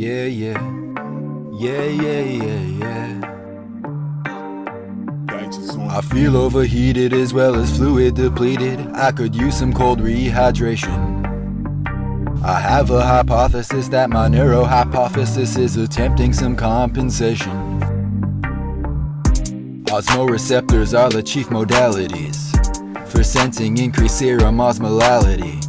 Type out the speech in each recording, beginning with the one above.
Yeah, yeah. Yeah, yeah, yeah, yeah. I feel overheated as well as fluid depleted. I could use some cold rehydration. I have a hypothesis that my neurohypophysis is attempting some compensation. Osmoreceptors are the chief modalities for sensing increased serum osmolality.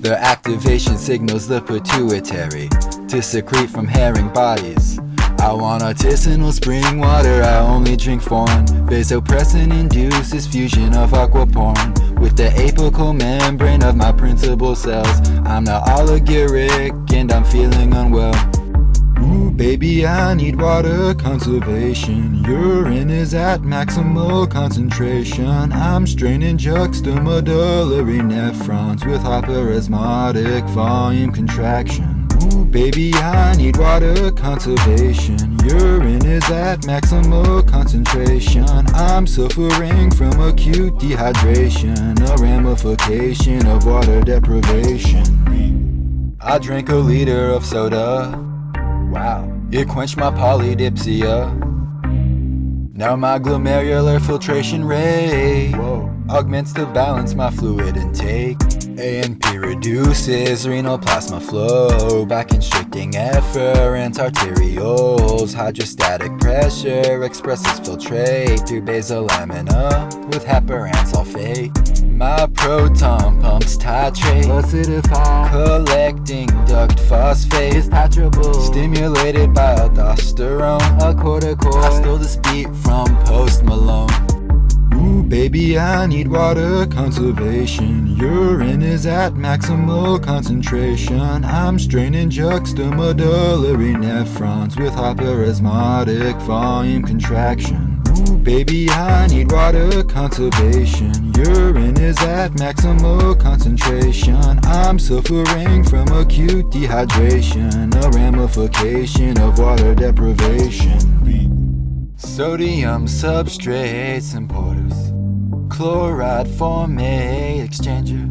Their activation signals the pituitary to secrete from herring bodies. I want artisanal spring water, I only drink foreign Vasopressin induces fusion of aquaporin With the apical membrane of my principal cells I'm not oliguric and I'm feeling unwell. Ooh, baby, I need water conservation. Urine is at maximal concentration. I'm straining juxtamedullary nephrons With hyperosmotic volume contraction Ooh, baby, I need water conservation. Urine is at maximal concentration. I'm suffering from acute dehydration A ramification of water deprivation. I drank a liter of soda. Wow. It quenched my polydipsia Now my glomerular filtration rate Whoa. Augments to balance my fluid intake ANP reduces renal plasma flow by constricting efferent arterioles. Hydrostatic pressure expresses filtrate through basal lamina with heparan sulfate. My proton pumps titrate, acidify, collecting duct phosphate. Is titrable, stimulated by aldosterone. A corticoid, I stole this beat from Post Malone. Ooh, baby, I need water conservation. Urine is at maximal concentration. I'm straining juxtamedullary nephrons with hyperosmotic volume contraction. Baby, I need water conservation. Urine is at maximal concentration. I'm suffering from acute dehydration, a ramification of water deprivation. Sodium substrates symporters Chloride formate exchanger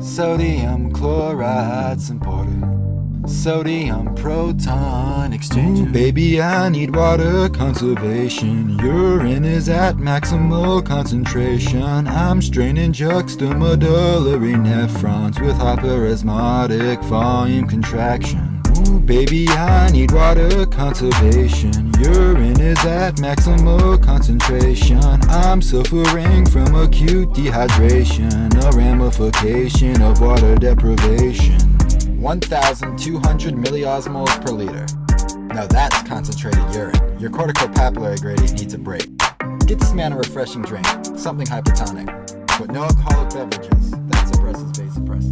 Sodium chloride symporter Sodium proton exchanger Ooh, Baby I need water conservation. Urine is at maximal concentration. I'm straining juxtamedullary nephrons With hyperosmotic volume contraction. Ooh, baby, I need water conservation. Urine is at maximal concentration. I'm suffering from acute dehydration A ramification of water deprivation 1,200 milliosmoles per liter. Now that's concentrated urine. Your corticopapillary gradient needs a break. Get this man a refreshing drink, something hypertonic. But no alcoholic beverages, that suppresses vasopressin